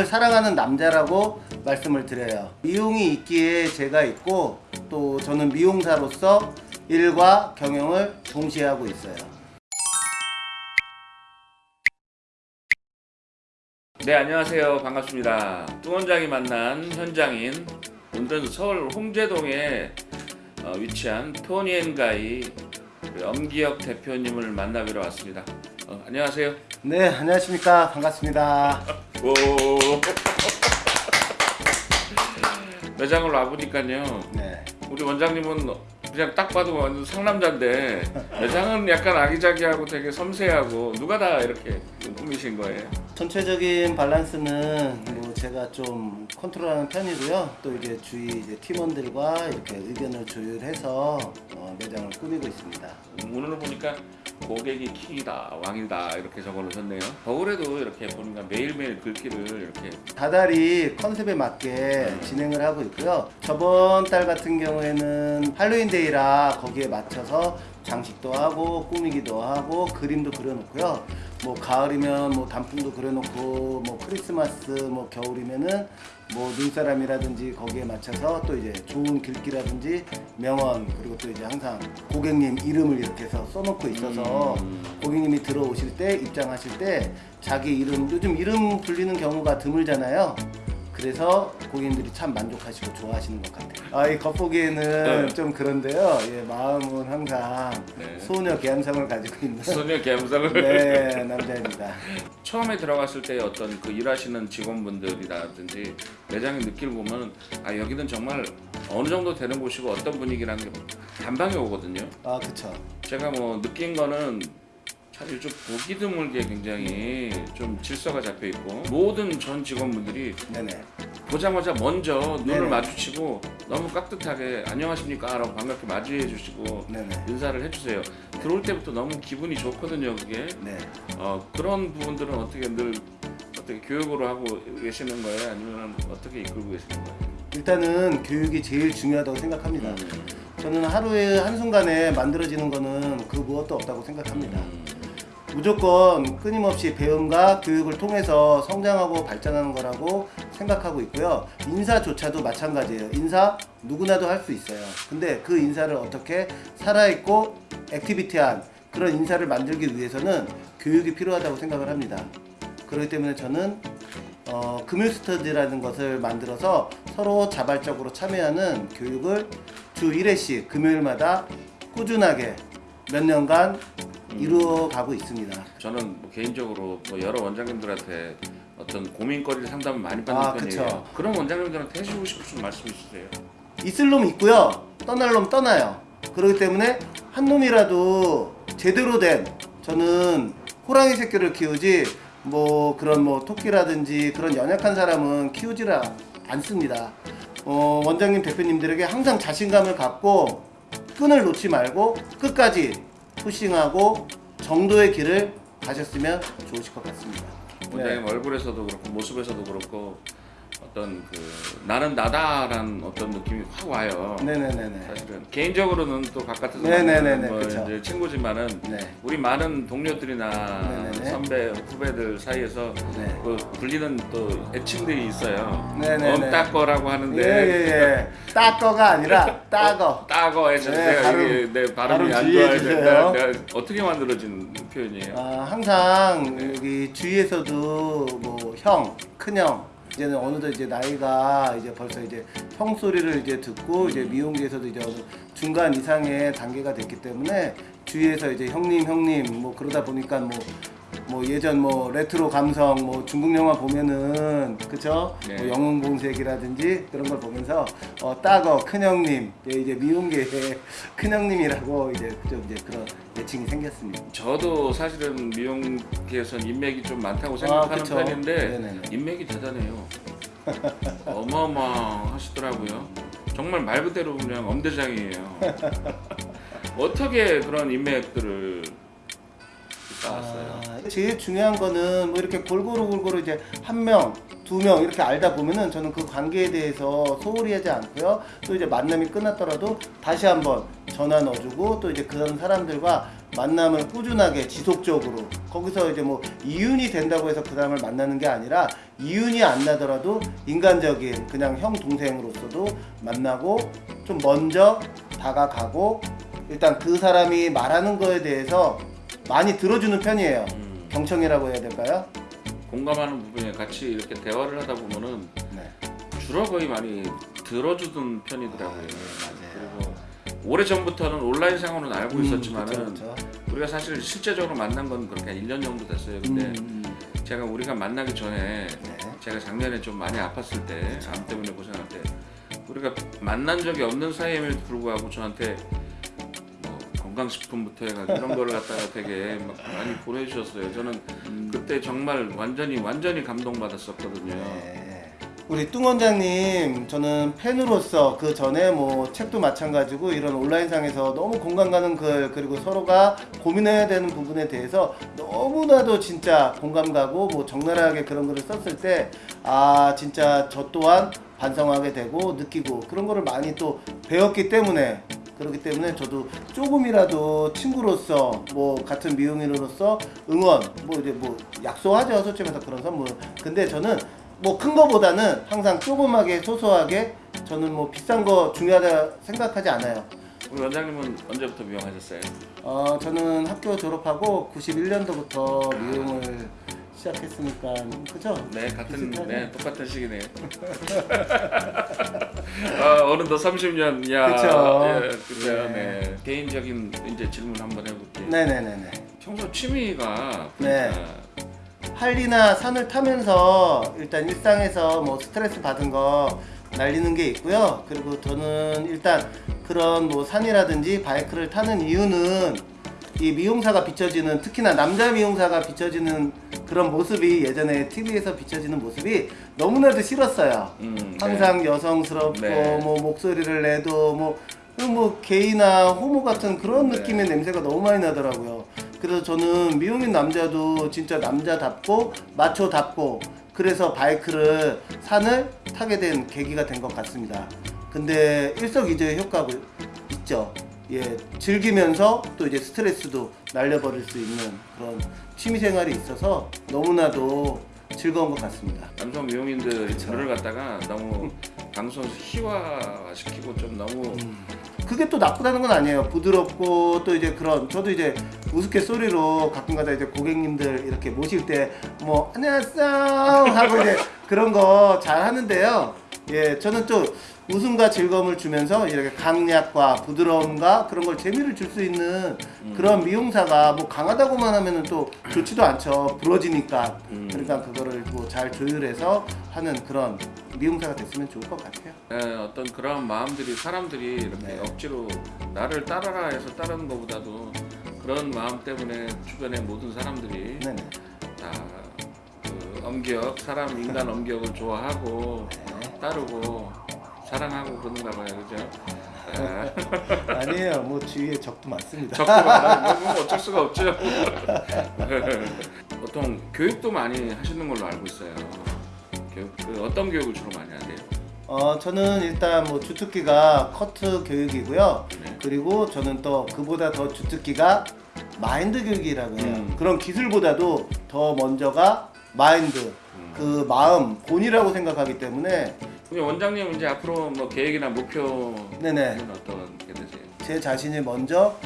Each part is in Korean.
미용을 사랑하는 남자라고 말씀을 드려요. 미용이 있기에 제가 있고 또 저는 미용사로서 일과 경영을 동시에 하고 있어요. 네 안녕하세요 반갑습니다 뚱 원장이 만난 현장인 오늘은 서울 홍제동에 어, 위치한 토니앤가이 우리 엄기혁 대표님을 만나뵈러 왔습니다 어, 안녕하세요 네, 안녕하십니까. 반갑습니다. 오. 매장을 와보니까요 네. 우리 원장님은 그냥 딱 봐도 완전 상남자인데 매장은 약간 아기자기하고 되게 섬세하고 누가 다 이렇게 꾸미신 거예요 전체적인 밸런스는 뭐 제가 좀 컨트롤하는 편이고요. 또 이제 주위 이제 팀원들과 이렇게 의견을 조율해서 어, 매장을 꾸미고 있습니다. 오늘 보니까 고객이 킹이다 왕이다 이렇게 적어놓으셨네요 겨울에도 이렇게 보니까 매일매일 글귀를 이렇게 다달이 컨셉에 맞게 진행을 하고 있고요. 저번 달 같은 경우에는 할로윈데이라 거기에 맞춰서 장식도 하고 꾸미기도 하고 그림도 그려놓고요. 뭐 가을이면 뭐 단풍도 그려놓고 뭐 크리스마스 뭐 겨울이면은 뭐 눈사람이라든지 거기에 맞춰서 또 이제 좋은 글귀라든지 명언 그리고 또 이제 항상 고객님 이름을 이렇게 해서 써놓고 있어서 음. 고객님이 들어오실 때 입장하실 때 자기 이름 요즘 이름 불리는 경우가 드물잖아요. 그래서 고객님들이 참 만족하시고 좋아하시는 것 같아요. 아, 이 겉보기에는 네. 좀 그런데요. 예, 마음은 항상 네. 소녀 감성을 가지고 있는 소녀 감성을 네, 남자입니다. 처음에 들어갔을 때 어떤 그 일하시는 직원분들이라든지 매장의 느낌을 보면 아 여기는 정말 어느 정도 되는 곳이고 어떤 분위기라는 게 단방에 오거든요 아, 그쵸. 제가 뭐 느낀 거는 사실 좀 보기 드물게 굉장히 좀 질서가 잡혀 있고 모든 전 직원분들이 네네. 보자마자 먼저 눈을 네네. 마주치고 너무 깍듯하게 안녕하십니까 라고 반갑게 맞이해 주시고 네네. 인사를 해주세요 들어올 때부터 너무 기분이 좋거든요 그게 네. 어, 그런 부분들은 어떻게 늘 어떻게 교육으로 하고 계시는 거예요 아니면 어떻게 이끌고 계시는 거예요 일단은 교육이 제일 중요하다고 생각합니다. 음. 저는 하루에 한순간에 만들어지는 거는 그 무엇도 없다고 생각합니다. 음. 무조건 끊임없이 배움과 교육을 통해서 성장하고 발전하는 거라고 생각하고 있고요. 인사조차도 마찬가지예요. 인사 누구나도 할 수 있어요. 근데 그 인사를 어떻게 살아있고 액티비티한 그런 인사를 만들기 위해서는 교육이 필요하다고 생각을 합니다. 그렇기 때문에 저는 어, 금요스터디라는 것을 만들어서 서로 자발적으로 참여하는 교육을 주 1회씩 금요일마다 꾸준하게 몇 년간 이루어 가고 있습니다. 저는 뭐 개인적으로 뭐 여러 원장님들한테 어떤 고민거리를 상담을 많이 받는 아, 편이에요 그쵸. 그런 원장님들한테 해주고 싶으신 말씀 있으세요? 있을 놈 있고요. 떠날 놈 떠나요. 그렇기 때문에 한 놈이라도 제대로 된 저는 호랑이 새끼를 키우지 뭐 그런 뭐 토끼라든지 그런 연약한 사람은 키우지를 않습니다. 어, 원장님 대표님들에게 항상 자신감을 갖고 끈을 놓지 말고 끝까지 푸싱하고 정도의 길을 가셨으면 좋으실 것 같습니다. 원장님 얼굴에서도 그렇고 모습에서도 그렇고 어떤 그 나는 나다라는 어떤 느낌이 확 와요. 네네네네. 사실은 개인적으로는 또 바깥에서 네네네네, 만나는 뭐. 이제 친구지만은 네. 우리 많은 동료들이나 네네네. 선배 후배들 사이에서 네. 그 불리는 또 애칭들이 있어요. 네네네. 엄따거라고 하는데 예 예 예. 따거가 아니라 따거. 따거 해서 네, 발음, 이게 내 발음이 발음 안. 된다. 내가 어떻게 만들어진 표현이에요? 아, 항상 네. 여기 주위에서도 뭐 형, 큰형 이제는 어느덧 이제 나이가 이제 벌써 이제 형 소리를 이제 듣고 이제 미용계에서도 이제 어느 중간 이상의 단계가 됐기 때문에 주위에서 이제 형님 형님 뭐 그러다 보니까 뭐 뭐 예전 뭐 레트로 감성 뭐 중국 영화 보면은 그쵸 네. 뭐 영웅본색이라든지 그런 걸 보면서 어 大哥 큰형님 예, 이제 미용계의 큰형님이라고 이제 좀 이제 그런 애칭이 생겼습니다. 저도 사실은 미용계에선 인맥이 좀 많다고 생각하는 아. 편인데 네네네. 인맥이 대단해요. 어마어마하시더라고요. 정말 말 그대로 그냥 엄대장이에요. 어떻게 그런 인맥들을 쌓았어요? 아, 제일 중요한 거는 뭐 이렇게 골고루 골고루 이제 한 명, 두 명 이렇게 알다 보면은 저는 그 관계에 대해서 소홀히 하지 않고요. 또 이제 만남이 끝났더라도 다시 한번 전화 넣어주고 또 이제 그런 사람들과 만남을 꾸준하게 지속적으로 거기서 이제 뭐 이윤이 된다고 해서 그 사람을 만나는 게 아니라 이윤이 안 나더라도 인간적인 그냥 형 동생으로서도 만나고 좀 먼저 다가가고 일단 그 사람이 말하는 거에 대해서 많이 들어주는 편이에요. 음, 경청이라고 해야 될까요? 공감하는 부분에 같이 이렇게 대화를 하다 보면은 네. 주로 거의 많이 들어주던 편이더라고요. 맞아요. 그리고 오래 전부터는 온라인상으로는 알고 음, 있었지만은 그쵸, 그쵸. 우리가 사실 실제적으로 만난 건 그렇게 한 1년 정도 됐어요. 근데 음, 음, 제가 우리가 만나기 전에 네. 제가 작년에 좀 많이 아팠을 때, 암 때문에 고생할 때 우리가 만난 적이 없는 사이임에도 불구하고 저한테 뭐 건강식품부터 해가지고 이런 거를 갖다가 되게 막 많이 보내주셨어요. 저는 음. 그때 정말 완전히 완전히 감동받았었거든요. 네. 우리 뚱 원장님 저는 팬으로서 그 전에 뭐 책도 마찬가지고 이런 온라인상에서 너무 공감 가는 글 그리고 서로가 고민해야 되는 부분에 대해서 너무나도 진짜 공감 가고 뭐 적나라하게 그런 글을 썼을 때 아 진짜 저 또한 반성하게 되고 느끼고 그런 거를 많이 또 배웠기 때문에 그렇기 때문에 저도 조금이라도 친구로서 뭐 같은 미용인으로서 응원 뭐 이제 뭐 약속하죠 솔직히 말해서 그런 선물 근데 저는 뭐 큰 거보다는 항상 조그맣게 소소하게 저는 뭐 비싼 거 중요하다 생각하지 않아요 우리 원장님은 언제부터 미용하셨어요? 어 저는 학교 졸업하고 91년도부터 미용을 시작했으니까 그죠? 네, 같은 비슷하죠? 네 똑같은 시기네요. 아, 어느덧 30년, 야, 그쵸. 예, 그죠, 네. 네. 개인적인 이제 질문 한번 해볼게요. 네네네네 평소 취미가 네. 할리나 산을 타면서 일단 일상에서 뭐 스트레스 받은 거 날리는 게 있고요. 그리고 저는 일단 그런 뭐 산이라든지 바이크를 타는 이유는 이 미용사가 비춰지는 특히나 남자 미용사가 비춰지는 그런 모습이 예전에 TV에서 비춰지는 모습이 너무나도 싫었어요. 음, 항상 여성스럽고 네. 뭐 목소리를 내도 뭐, 뭐 게이나 호모 같은 그런 네. 느낌의 냄새가 너무 많이 나더라고요. 그래서 저는 미용인 남자도 진짜 남자답고 마초답고 그래서 바이크를 산을 타게 된 계기가 된 것 같습니다. 근데 일석이조의 효과가 있죠. 예, 즐기면서 또 이제 스트레스도 날려버릴 수 있는 그런 취미 생활이 있어서 너무나도 즐거운 것 같습니다. 남성 미용인들. 글을 갖다가 너무 방송에서 희화시키고 좀 너무 음. 그게 또 나쁘다는 건 아니에요. 부드럽고 또 이제 그런 저도 이제 우스갯소리로 가끔가다 이제 고객님들 이렇게 모실 때 뭐 안녕하세요 하고 이제 그런 거 잘 하는데요. 예, 저는 또 웃음과 즐거움을 주면서 이렇게 강약과 부드러움과 그런 걸 재미를 줄 수 있는 그런 미용사가 뭐 강하다고만 하면은 또 좋지도 않죠. 부러지니까. 음. 그러니까 그거를 뭐 잘 조율해서 하는 그런 미용사가 됐으면 좋을 것 같아요. 예, 어떤 그런 마음들이 사람들이 이렇게 네. 억지로 나를 따라라 해서 따르는 것보다도 그런 마음 때문에 주변의 모든 사람들이 네네. 다 그 엄격 사람 인간 엄격을 좋아하고 네. 따르고 사랑하고 그러는가 봐요 그죠? 아, 아니에요. 뭐 주위에 적도 많습니다. 적구나 뭐 어쩔 수가 없죠 보통 교육도 많이 하시는 걸로 알고 있어요 교육 그 어떤 교육을 주로 많이 하세요? 어, 저는 일단 뭐 주특기가 커트 교육이고요. 네. 그리고 저는 또 그보다 더 주특기가 마인드 교육이라고 해요. 음. 그런 기술보다도 더 먼저가 마인드, 음. 그 마음, 본이라고 생각하기 때문에 원장님 이제 앞으로 뭐 계획이나 목표는 네네. 어떻게 되세요? 제 자신이 먼저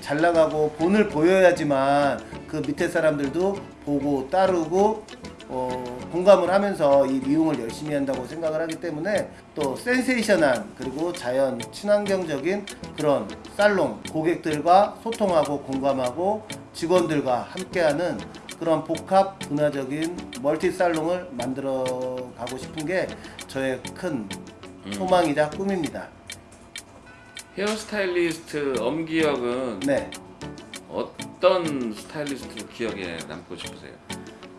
잘 나가고 본을 보여야지만 그 밑에 사람들도 보고 따르고 어, 공감을 하면서 이 미용을 열심히 한다고 생각을 하기 때문에 또 센세이션한 그리고 자연 친환경적인 그런 살롱 고객들과 소통하고 공감하고 직원들과 함께하는 그런 복합 문화적인 멀티 살롱을 만들어 가고 싶은 게 저의 큰 소망이자 꿈입니다. 헤어스타일리스트 엄기혁은 네. 어떤 스타일리스트로 기억에 남고 싶으세요?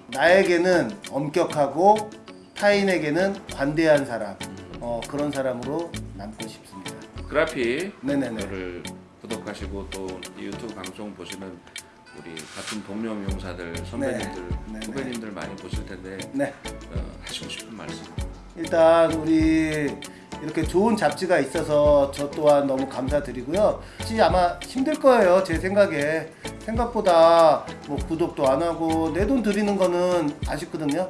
나에게는 엄격하고 타인에게는 관대한 사람 어, 그런 사람으로 남고 싶습니다. 그라피 네네네. 를 구독하시고 또 유튜브 방송 보시는 우리 같은 동료 선배님들 네, 네. 후배님들 많이 보실 텐데 네. 어, 하시고 싶은 말씀. 일단 우리 이렇게 좋은 잡지가 있어서 저 또한 너무 감사드리고요. 아마 힘들 거예요. 제 생각에 생각보다 뭐 구독도 안 하고 내 돈 드리는 거는 아쉽거든요.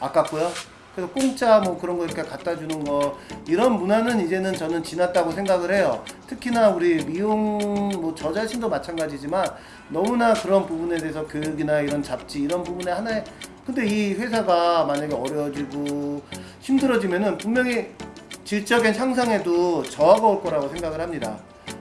아깝고요. 그래서 공짜 뭐 그런 거 이렇게 갖다 주는 거 이런 문화는 이제는 저는 지났다고 생각을 해요. 특히나 우리 미용 뭐 저 자신도 마찬가지지만 너무나 그런 부분에 대해서 교육이나 이런 잡지 이런 부분에 하나의 근데 이 회사가 만약에 어려워지고 힘들어지면은 분명히 질적인 향상에도 저하가 올 거라고 생각을 합니다.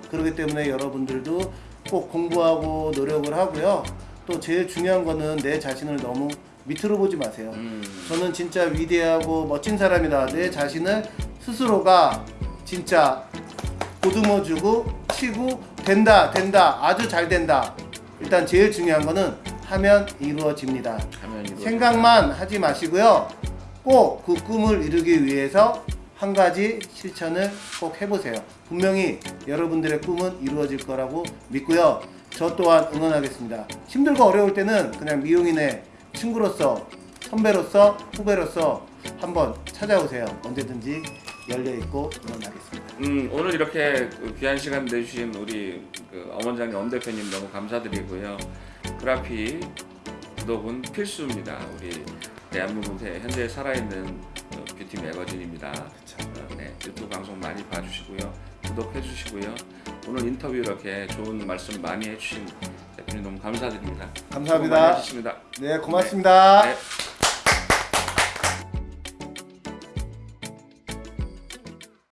그렇기 때문에 여러분들도 꼭 공부하고 노력을 하고요. 또 제일 중요한 거는 내 자신을 너무 밑으로 보지 마세요. 음. 저는 진짜 위대하고 멋진 사람이다. 내 자신을 스스로가 진짜 보듬어주고 치고 된다, 된다, 아주 잘 된다. 일단 제일 중요한 거는 하면 이루어집니다. 하면 이루어진다. 생각만 하지 마시고요. 꼭 그 꿈을 이루기 위해서 한 가지 실천을 꼭 해보세요. 분명히 여러분들의 꿈은 이루어질 거라고 믿고요. 저 또한 응원하겠습니다. 힘들고 어려울 때는 그냥 미용인의 친구로서, 선배로서, 후배로서 한번 찾아오세요. 언제든지 열려있고 응원하겠습니다. 음, 오늘 이렇게 그 귀한 시간 내주신 우리 그 엄원장님 엄 대표님 너무 감사드리고요. 그라피 구독은 필수입니다. 우리 대한민국 현재 살아있는 어, 뷰티 매거진입니다. 어, 네, 유튜브 방송 많이 봐주시고요. 구독해 주시고요. 오늘 인터뷰 이렇게 좋은 말씀 많이 해주신 대표님 너무 감사드립니다. 감사합니다. 하셨습니다. 네, 고맙습니다. 네.